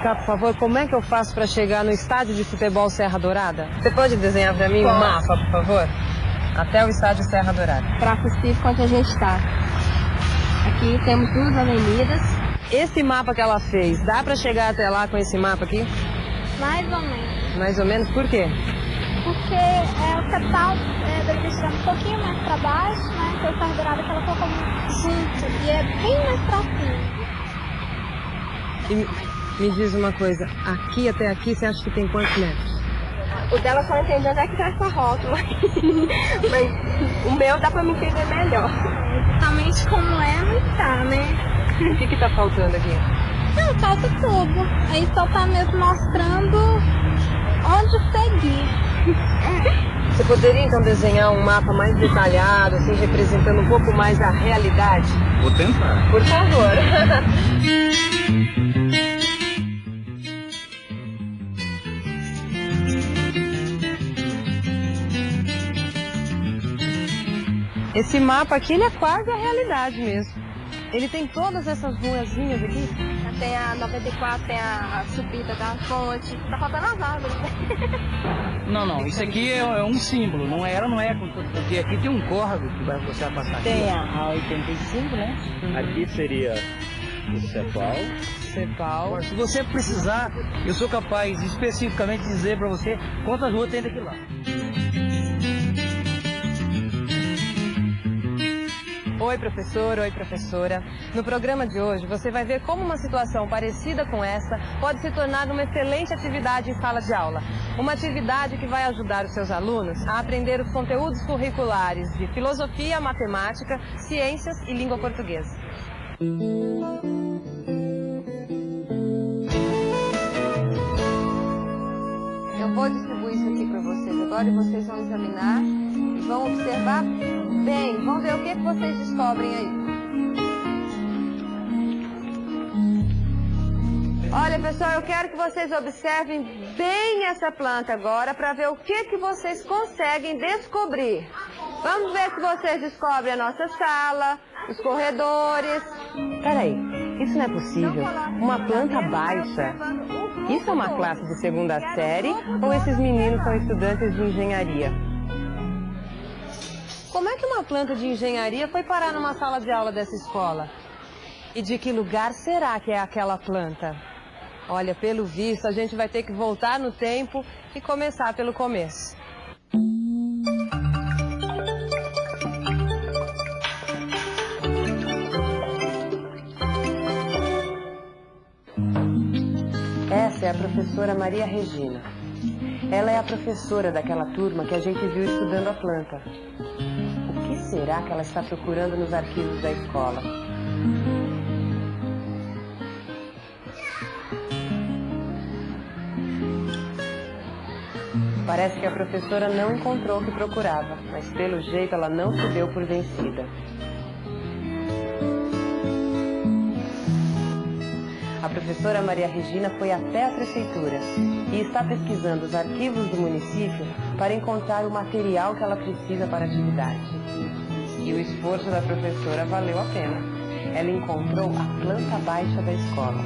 explicar, por favor, como é que eu faço para chegar no estádio de futebol Serra Dourada? Você pode desenhar para mim o um mapa, por favor? Até o estádio Serra Dourada. Para possível onde a gente está. Aqui temos duas avenidas. Esse mapa que ela fez, dá para chegar até lá com esse mapa aqui? Mais ou menos. Mais ou menos, por quê? Porque é, o capital é, deve ser um pouquinho mais para baixo, né? Então, Serra Dourada que ela colocou junto e é bem mais para cima. E me diz uma coisa, aqui até aqui você acha que tem quantos metros? O dela só entende onde é que tá essa rótula. Mas o meu dá pra me entender melhor. Exatamente como é, não tá, né? O que que tá faltando aqui? Não, falta tudo. Aí só tá mesmo mostrando onde seguir. Você poderia então desenhar um mapa mais detalhado, assim, representando um pouco mais a realidade? Vou tentar. Por favor. Esse mapa aqui, ele é quase a realidade mesmo. Ele tem todas essas ruazinhas aqui. Tem a 94, tem a subida da fonte. Tá faltando as árvores, né? Não, não. Isso aqui é, é um símbolo. Não ela não é. Porque aqui tem um córrego que vai, você vai passar aqui. Tem a 85, né? Aqui seria o Cepal. Cepal. Se você precisar, eu sou capaz de especificamente dizer para você quantas ruas tem daqui lá. Oi, professor, oi, professora. No programa de hoje, você vai ver como uma situação parecida com essa pode se tornar uma excelente atividade em sala de aula. Uma atividade que vai ajudar os seus alunos a aprender os conteúdos curriculares de filosofia, matemática, ciências e língua portuguesa. Eu vou distribuir isso aqui para vocês agora e vocês vão examinar e vão observar bem. Vamos ver o que, que vocês descobrem aí. Olha, pessoal, eu quero que vocês observem bem essa planta agora para ver o que, que vocês conseguem descobrir. Vamos ver se vocês descobrem a nossa sala, os corredores. Peraí, isso não é possível. Uma planta baixa. Isso é uma classe de segunda série ou esses meninos são estudantes de engenharia? Como é que uma planta de engenharia foi parar numa sala de aula dessa escola? E de que lugar será que é aquela planta? Olha, pelo visto, a gente vai ter que voltar no tempo e começar pelo começo. Essa é a professora Maria Regina. Ela é a professora daquela turma que a gente viu estudando a planta. O que será que ela está procurando nos arquivos da escola? Parece que a professora não encontrou o que procurava, mas pelo jeito ela não se deu por vencida. A professora Maria Regina foi até a prefeitura e está pesquisando os arquivos do município para encontrar o material que ela precisa para a atividade. E o esforço da professora valeu a pena. Ela encontrou a planta baixa da escola.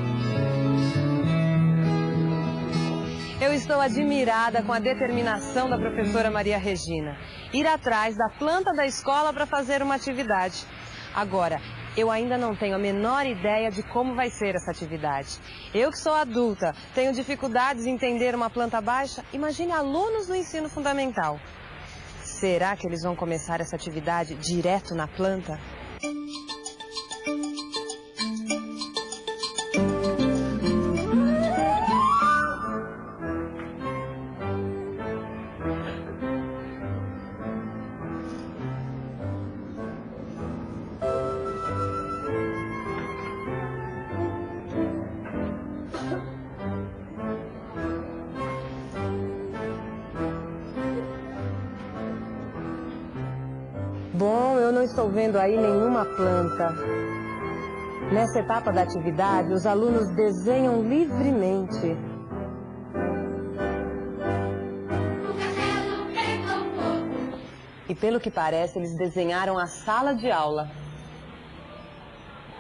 Eu estou admirada com a determinação da professora Maria Regina. Ir atrás da planta da escola para fazer uma atividade. Agora, eu ainda não tenho a menor ideia de como vai ser essa atividade. Eu que sou adulta, tenho dificuldades em entender uma planta baixa, imagine alunos do ensino fundamental. Será que eles vão começar essa atividade direto na planta? Estou vendo aí nenhuma planta. Nessa etapa da atividade, os alunos desenham livremente. E pelo que parece, eles desenharam a sala de aula.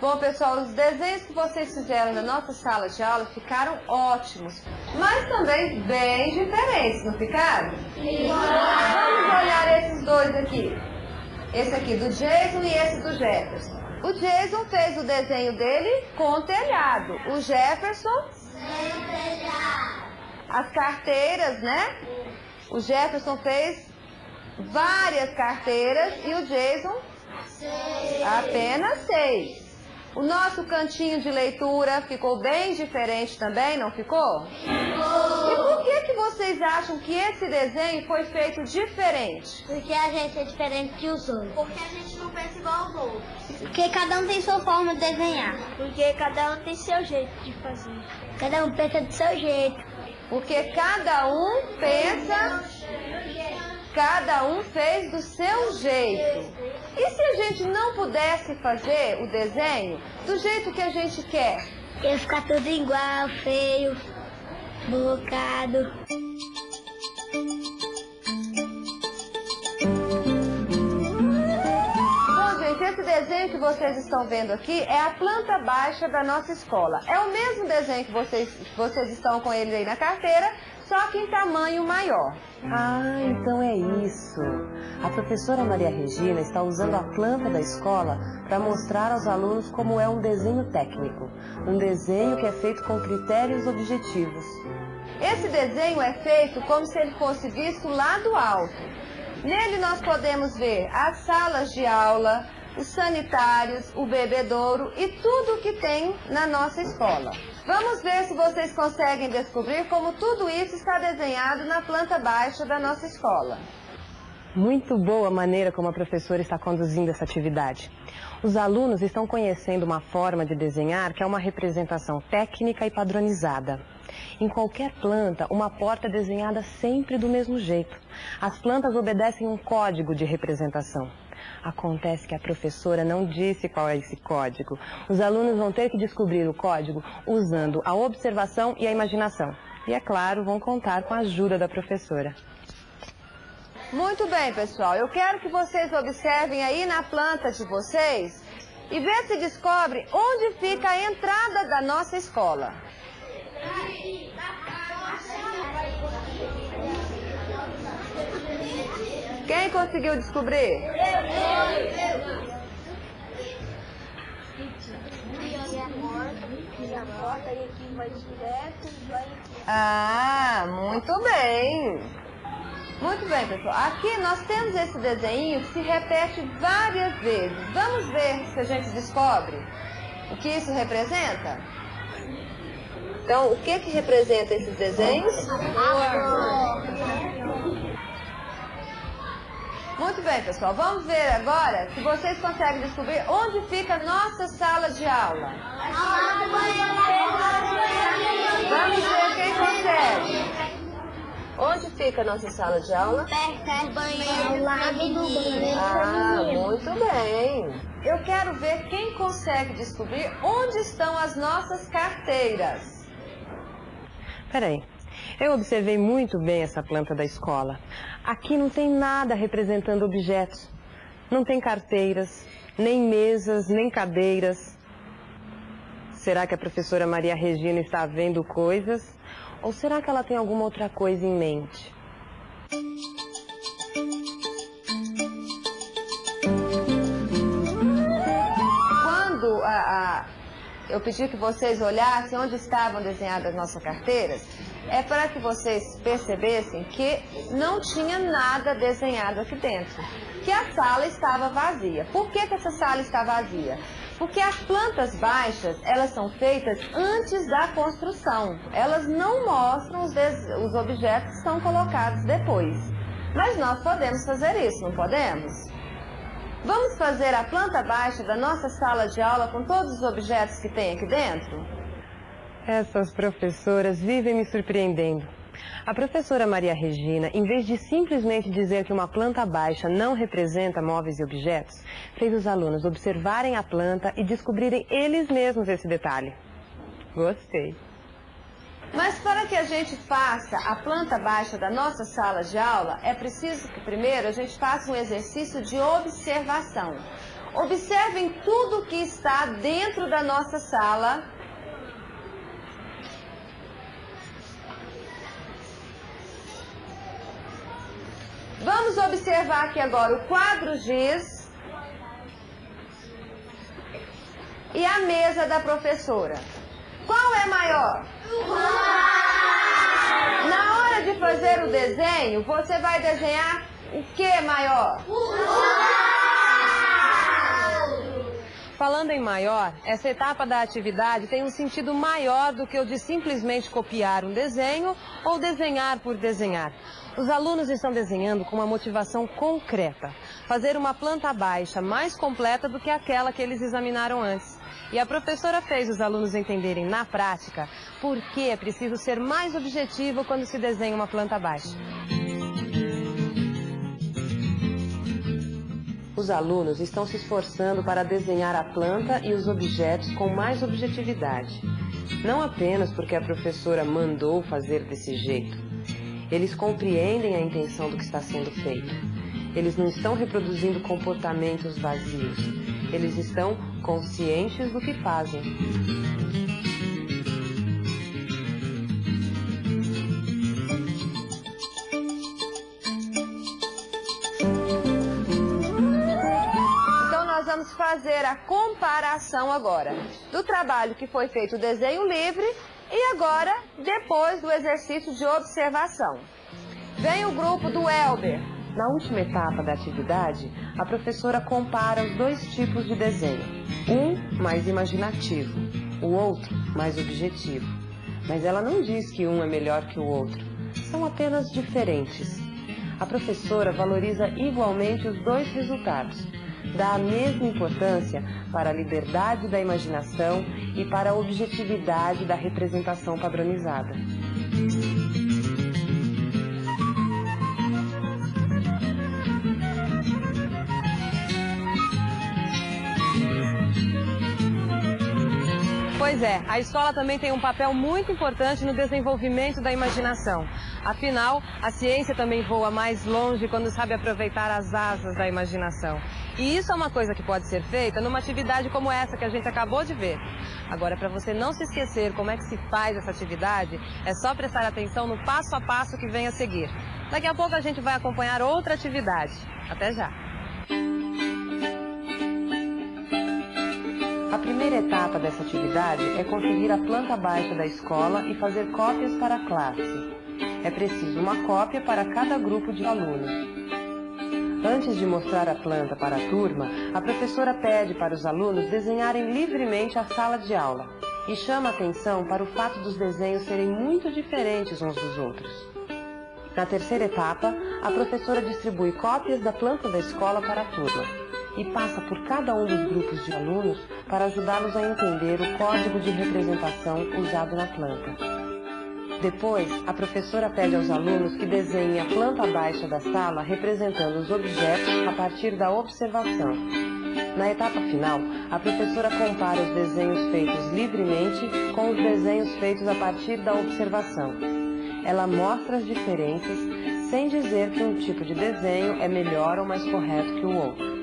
Bom, pessoal, os desenhos que vocês fizeram na nossa sala de aula ficaram ótimos, mas também bem diferentes, não ficaram? Sim. Vamos olhar esses dois aqui. Esse aqui do Jason e esse do Jefferson. O Jason fez o desenho dele com telhado. O Jefferson... As carteiras, né? O Jefferson fez várias carteiras e o Jason... Apenas seis. O nosso cantinho de leitura ficou bem diferente também, não ficou? Ficou. E por que, que vocês acham que esse desenho foi feito diferente? Porque a gente é diferente que os outros. Porque a gente não pensa igual aos outros. Porque cada um tem sua forma de desenhar. Porque cada um tem seu jeito de fazer. Cada um pensa do seu jeito. Porque cada um pensa Cada um fez do seu jeito. E se a gente não pudesse fazer o desenho do jeito que a gente quer? Ia ficar tudo igual, feio, bocado. Bom, gente, esse desenho que vocês estão vendo aqui é a planta baixa da nossa escola. É o mesmo desenho que vocês, vocês estão com ele aí na carteira, só que em tamanho maior. Ah, então é isso. A professora Maria Regina está usando a planta da escola para mostrar aos alunos como é um desenho técnico. Um desenho que é feito com critérios objetivos. Esse desenho é feito como se ele fosse visto lá do alto. Nele nós podemos ver as salas de aula, os sanitários, o bebedouro e tudo o que tem na nossa escola. Vamos ver se vocês conseguem descobrir como tudo isso está desenhado na planta baixa da nossa escola. Muito boa a maneira como a professora está conduzindo essa atividade. Os alunos estão conhecendo uma forma de desenhar que é uma representação técnica e padronizada. Em qualquer planta, uma porta é desenhada sempre do mesmo jeito. As plantas obedecem um código de representação. Acontece que a professora não disse qual é esse código. Os alunos vão ter que descobrir o código usando a observação e a imaginação. E, é claro, vão contar com a ajuda da professora. Muito bem, pessoal. Eu quero que vocês observem aí na planta de vocês e ver se descobre onde fica a entrada da nossa escola. Quem conseguiu descobrir? Ah, muito bem. Muito bem, pessoal. Aqui nós temos esse desenho que se repete várias vezes. Vamos ver se a gente descobre o que isso representa? Então, o que que representa esses desenhos? Muito bem, pessoal. Vamos ver agora se vocês conseguem descobrir onde fica a nossa sala de aula. Vamos ver quem consegue. Onde fica a nossa sala de aula? Perto do banheiro. Ah, muito bem. Eu quero ver quem consegue descobrir onde estão as nossas carteiras. Peraí, eu observei muito bem essa planta da escola. Aqui não tem nada representando objetos. Não tem carteiras, nem mesas, nem cadeiras. Será que a professora Maria Regina está vendo coisas? Ou será que ela tem alguma outra coisa em mente? Quando a, a, eu pedi que vocês olhassem onde estavam desenhadas as nossas carteiras, é para que vocês percebessem que não tinha nada desenhado aqui dentro, que a sala estava vazia. Por que, que essa sala está vazia? Porque as plantas baixas, elas são feitas antes da construção. Elas não mostram os, os objetos que são colocados depois. Mas nós podemos fazer isso, não podemos? Vamos fazer a planta baixa da nossa sala de aula com todos os objetos que tem aqui dentro? Essas professoras vivem me surpreendendo. A professora Maria Regina, em vez de simplesmente dizer que uma planta baixa não representa móveis e objetos, fez os alunos observarem a planta e descobrirem eles mesmos esse detalhe. Gostei. Mas para que a gente faça a planta baixa da nossa sala de aula, é preciso que primeiro a gente faça um exercício de observação. Observem tudo que está dentro da nossa sala. Vamos observar aqui agora o quadro giz e a mesa da professora. Qual é maior? Na hora de fazer o desenho, você vai desenhar o que maior? Falando em maior, essa etapa da atividade tem um sentido maior do que o de simplesmente copiar um desenho ou desenhar por desenhar. Os alunos estão desenhando com uma motivação concreta, fazer uma planta baixa mais completa do que aquela que eles examinaram antes. E a professora fez os alunos entenderem na prática por que é preciso ser mais objetivo quando se desenha uma planta baixa. Os alunos estão se esforçando para desenhar a planta e os objetos com mais objetividade. Não apenas porque a professora mandou fazer desse jeito. Eles compreendem a intenção do que está sendo feito. Eles não estão reproduzindo comportamentos vazios. Eles estão conscientes do que fazem. Vamos fazer a comparação agora do trabalho que foi feito o desenho livre e agora depois do exercício de observação. Vem o grupo do Elber. Na última etapa da atividade, a professora compara os dois tipos de desenho. Um mais imaginativo, o outro mais objetivo. Mas ela não diz que um é melhor que o outro. São apenas diferentes. A professora valoriza igualmente os dois resultados. Dá a mesma importância para a liberdade da imaginação e para a objetividade da representação padronizada. Pois é, a escola também tem um papel muito importante no desenvolvimento da imaginação. Afinal, a ciência também voa mais longe quando sabe aproveitar as asas da imaginação. E isso é uma coisa que pode ser feita numa atividade como essa que a gente acabou de ver. Agora, para você não se esquecer como é que se faz essa atividade, é só prestar atenção no passo a passo que vem a seguir. Daqui a pouco a gente vai acompanhar outra atividade. Até já! A primeira etapa dessa atividade é conseguir a planta baixa da escola e fazer cópias para a classe. É preciso uma cópia para cada grupo de alunos. Antes de mostrar a planta para a turma, a professora pede para os alunos desenharem livremente a sala de aula e chama atenção para o fato dos desenhos serem muito diferentes uns dos outros. Na terceira etapa, a professora distribui cópias da planta da escola para a turma e passa por cada um dos grupos de alunos para ajudá-los a entender o código de representação usado na planta. Depois, a professora pede aos alunos que desenhem a planta baixa da sala representando os objetos a partir da observação. Na etapa final, a professora compara os desenhos feitos livremente com os desenhos feitos a partir da observação. Ela mostra as diferenças sem dizer que um tipo de desenho é melhor ou mais correto que o outro.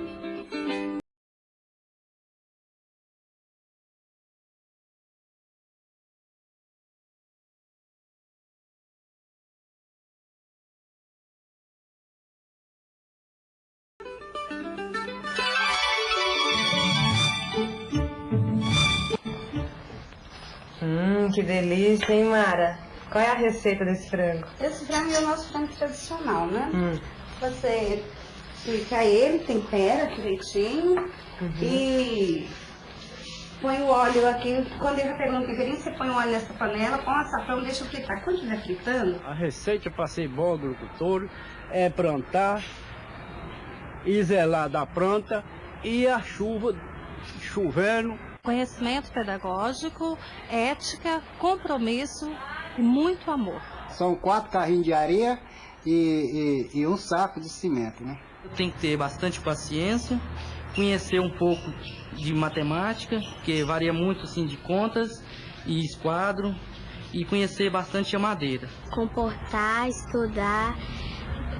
Delícia, hein, Mara? Qual é a receita desse frango? Esse frango é o nosso frango tradicional, né? Hum. Você pica ele, tempera direitinho Uhum. e põe o óleo aqui. Quando ele já pegou um temperinho, você põe o óleo nessa panela, põe o açafrão, deixa fritar. Quando estiver fritando, A receita para ser bom agricultor é plantar e zelar da planta e a chuva chovendo. Conhecimento pedagógico, ética, compromisso e muito amor. São quatro carrinhos de areia e, e- e um saco de cimento, né? Tem que ter bastante paciência, conhecer um pouco de matemática, que varia muito assim de contas e esquadro, e conhecer bastante a madeira. Comportar, estudar,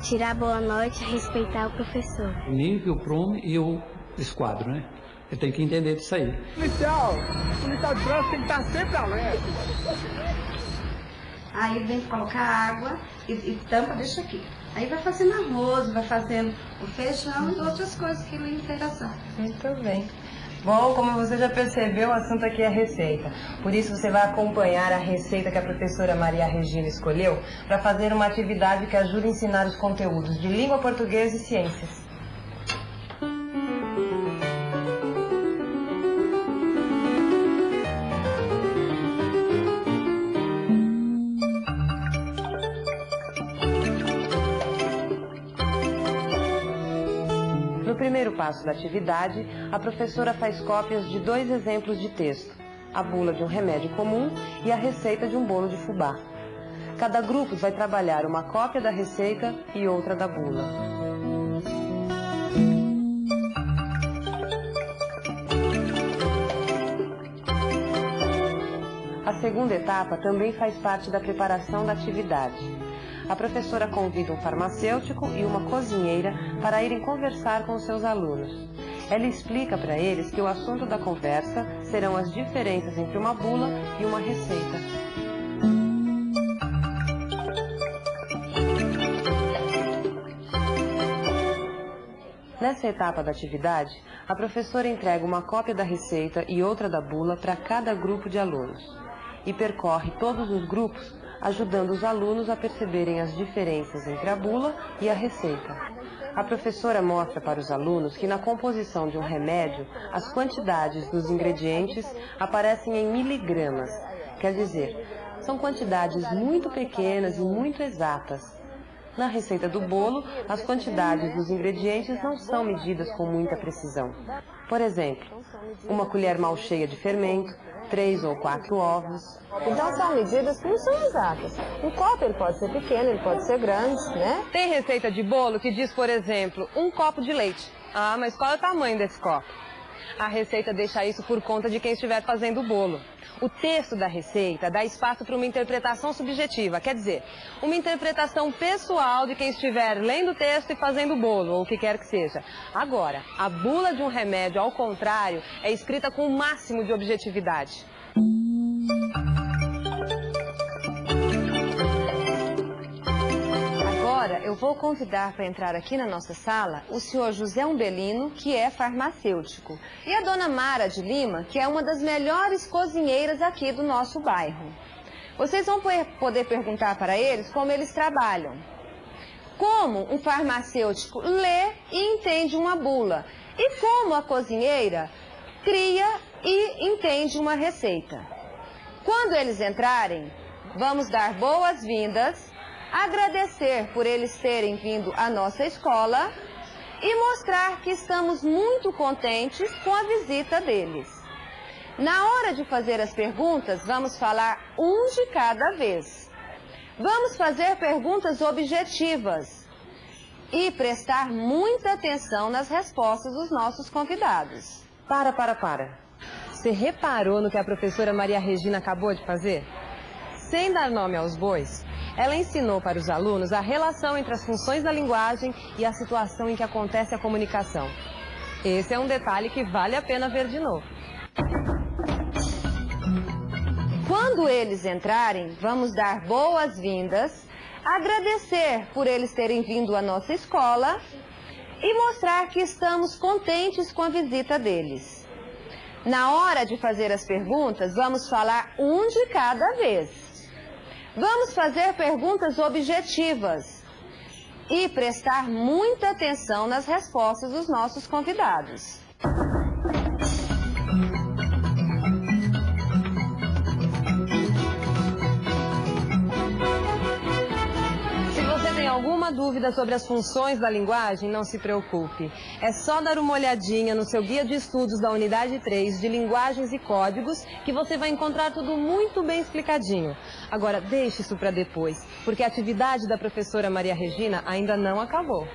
tirar boa noite, respeitar o professor. nível prom eu esquadro, né? Ele tem que entender disso aí. Policial, policial de trânsito tem que estar sempre alerta. Aí vem colocar água e, e tampa, deixa aqui. Aí vai fazendo arroz, vai fazendo o feijão e outras coisas que lhe interessam. Muito bem. Bom, como você já percebeu, o assunto aqui é receita. Por isso você vai acompanhar a receita que a professora Maria Regina escolheu para fazer uma atividade que ajude a ensinar os conteúdos de língua portuguesa e ciências. Passo da atividade, a professora faz cópias de dois exemplos de texto, a bula de um remédio comum e a receita de um bolo de fubá. Cada grupo vai trabalhar uma cópia da receita e outra da bula. A segunda etapa também faz parte da preparação da atividade. A professora convida um farmacêutico e uma cozinheira para irem conversar com seus alunos. Ela explica para eles que o assunto da conversa serão as diferenças entre uma bula e uma receita. Nessa etapa da atividade, a professora entrega uma cópia da receita e outra da bula para cada grupo de alunos e percorre todos os grupos ajudando os alunos a perceberem as diferenças entre a bula e a receita. A professora mostra para os alunos que na composição de um remédio, as quantidades dos ingredientes aparecem em miligramas, quer dizer, são quantidades muito pequenas e muito exatas. Na receita do bolo, as quantidades dos ingredientes não são medidas com muita precisão. Por exemplo, uma colher mal cheia de fermento, três ou quatro ovos. Então são medidas que não são exatas. Um copo ele pode ser pequeno, ele pode ser grande, né? Tem receita de bolo que diz, por exemplo, um copo de leite. Ah, mas qual é o tamanho desse copo? A receita deixa isso por conta de quem estiver fazendo o bolo. O texto da receita dá espaço para uma interpretação subjetiva, quer dizer, uma interpretação pessoal de quem estiver lendo o texto e fazendo o bolo, ou o que quer que seja. Agora, a bula de um remédio, ao contrário, é escrita com o máximo de objetividade. Agora, eu vou convidar para entrar aqui na nossa sala o senhor José Umbelino, que é farmacêutico, e a dona Mara de Lima, que é uma das melhores cozinheiras aqui do nosso bairro. Vocês vão poder perguntar para eles como eles trabalham. Como um farmacêutico lê e entende uma bula. E como a cozinheira cria e entende uma receita. Quando eles entrarem, vamos dar boas-vindas agradecer por eles terem vindo à nossa escola e mostrar que estamos muito contentes com a visita deles. Na hora de fazer as perguntas, vamos falar um de cada vez. Vamos fazer perguntas objetivas e prestar muita atenção nas respostas dos nossos convidados. Para, para, para. Você reparou no que a professora Maria Regina acabou de fazer? Sem dar nome aos bois, ela ensinou para os alunos a relação entre as funções da linguagem e a situação em que acontece a comunicação. Esse é um detalhe que vale a pena ver de novo. Quando eles entrarem, vamos dar boas-vindas, agradecer por eles terem vindo à nossa escola e mostrar que estamos contentes com a visita deles. Na hora de fazer as perguntas, vamos falar um de cada vez. Vamos fazer perguntas objetivas e prestar muita atenção nas respostas dos nossos convidados. Dúvida sobre as funções da linguagem, não se preocupe. É só dar uma olhadinha no seu guia de estudos da unidade 3 de linguagens e códigos que você vai encontrar tudo muito bem explicadinho. Agora, deixe isso para depois, porque a atividade da professora Maria Regina ainda não acabou.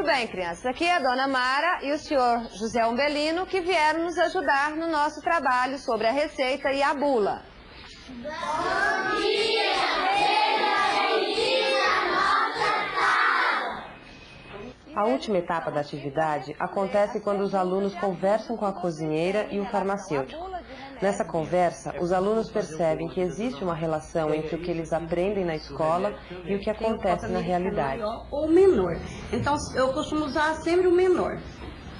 Muito bem, crianças. Aqui é a dona Mara e o senhor José Umbelino que vieram nos ajudar no nosso trabalho sobre a receita e a bula. Bom dia, A última etapa da atividade acontece quando os alunos conversam com a cozinheira e o farmacêutico. Nessa conversa, os alunos percebem que existe uma relação entre o que eles aprendem na escola e o que acontece na realidade. Ou menor. Então, eu costumo usar sempre o menor,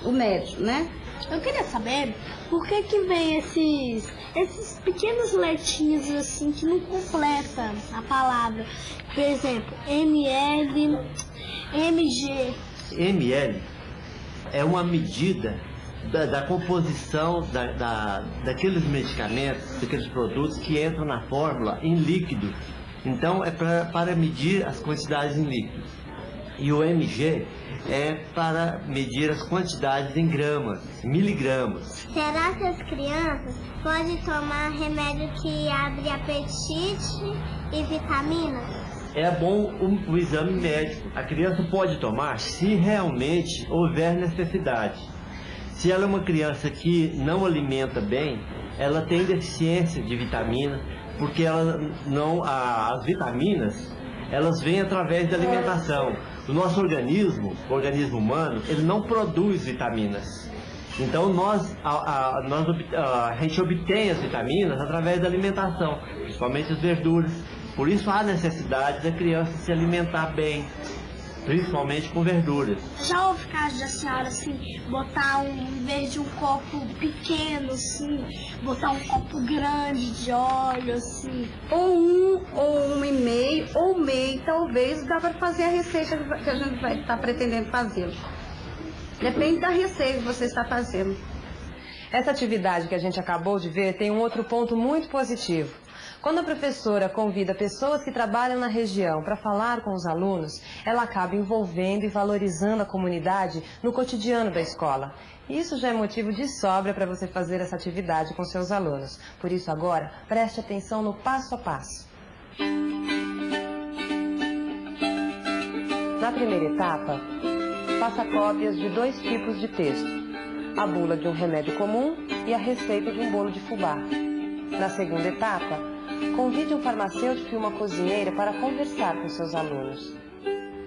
o médio, né? Eu queria saber por que que vem esses, esses pequenos letrinhos assim que não completam a palavra. Por exemplo, ML, MG. ML é uma medida da, da composição da, da, daqueles medicamentos, daqueles produtos que entram na fórmula em líquido. Então é pra, para medir as quantidades em líquido. E o MG é para medir as quantidades em gramas, miligramas. Será que as crianças podem tomar remédio que abre apetite e vitaminas? É bom o, o exame médico. A criança pode tomar se realmente houver necessidade. Se ela é uma criança que não alimenta bem, ela tem deficiência de vitamina, porque ela não, a, as vitaminas elas vêm através da alimentação. O nosso organismo, o organismo humano, ele não produz vitaminas. Então nós, a, a, nós, a gente obtém as vitaminas através da alimentação, principalmente as verduras. Por isso há necessidade da criança se alimentar bem, principalmente com verduras. Já houve caso da senhora, assim, botar um, em vez de um copo pequeno, assim, botar um copo grande de óleo, assim? Ou um, ou um e meio, ou meio, talvez dá para fazer a receita que a gente vai estar pretendendo fazer. Depende da receita que você está fazendo. Essa atividade que a gente acabou de ver tem um outro ponto muito positivo. Quando a professora convida pessoas que trabalham na região para falar com os alunos, ela acaba envolvendo e valorizando a comunidade no cotidiano da escola. Isso já é motivo de sobra para você fazer essa atividade com seus alunos. Por isso agora, preste atenção no passo a passo. Na primeira etapa, faça cópias de dois tipos de texto. A bula de um remédio comum e a receita de um bolo de fubá. Na segunda etapa, Convide um farmacêutico e uma cozinheira para conversar com seus alunos.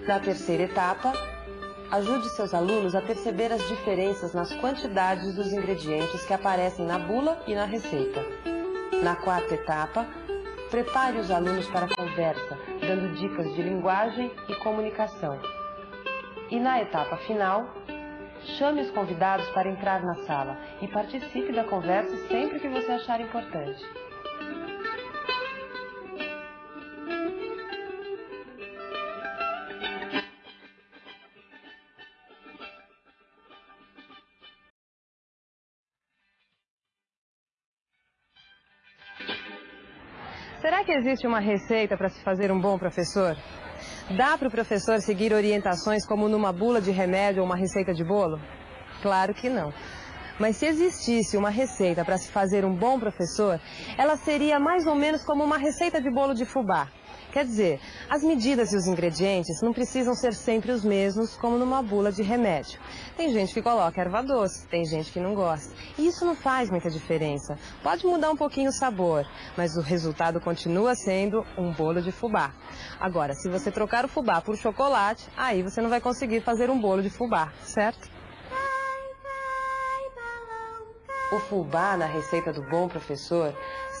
Na terceira etapa, ajude seus alunos a perceber as diferenças nas quantidades dos ingredientes que aparecem na bula e na receita. Na quarta etapa, prepare os alunos para a conversa, dando dicas de linguagem e comunicação. E na etapa final, chame os convidados para entrar na sala e participe da conversa sempre que você achar importante. Será que existe uma receita para se fazer um bom professor? Dá para o professor seguir orientações como numa bula de remédio ou uma receita de bolo? Claro que não. Mas se existisse uma receita para se fazer um bom professor, ela seria mais ou menos como uma receita de bolo de fubá. Quer dizer, as medidas e os ingredientes não precisam ser sempre os mesmos, como numa bula de remédio. Tem gente que coloca erva doce, tem gente que não gosta. E isso não faz muita diferença. Pode mudar um pouquinho o sabor, mas o resultado continua sendo um bolo de fubá. Agora, se você trocar o fubá por chocolate, aí você não vai conseguir fazer um bolo de fubá, certo? O fubá na receita do bom professor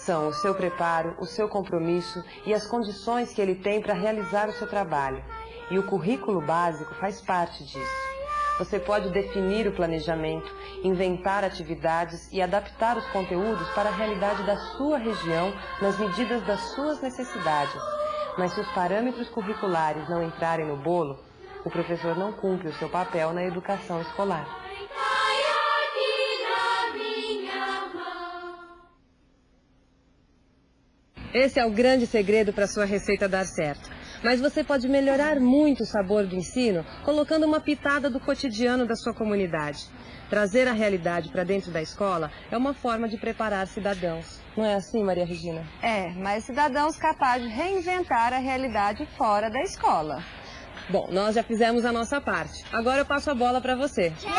são o seu preparo, o seu compromisso e as condições que ele tem para realizar o seu trabalho. E o currículo básico faz parte disso. Você pode definir o planejamento, inventar atividades e adaptar os conteúdos para a realidade da sua região nas medidas das suas necessidades. Mas se os parâmetros curriculares não entrarem no bolo, o professor não cumpre o seu papel na educação escolar. Esse é o grande segredo para sua receita dar certo. Mas você pode melhorar muito o sabor do ensino colocando uma pitada do cotidiano da sua comunidade. Trazer a realidade para dentro da escola é uma forma de preparar cidadãos. Não é assim, Maria Regina? É, mas cidadãos capazes de reinventar a realidade fora da escola. Bom, nós já fizemos a nossa parte. Agora eu passo a bola para você. Tchau!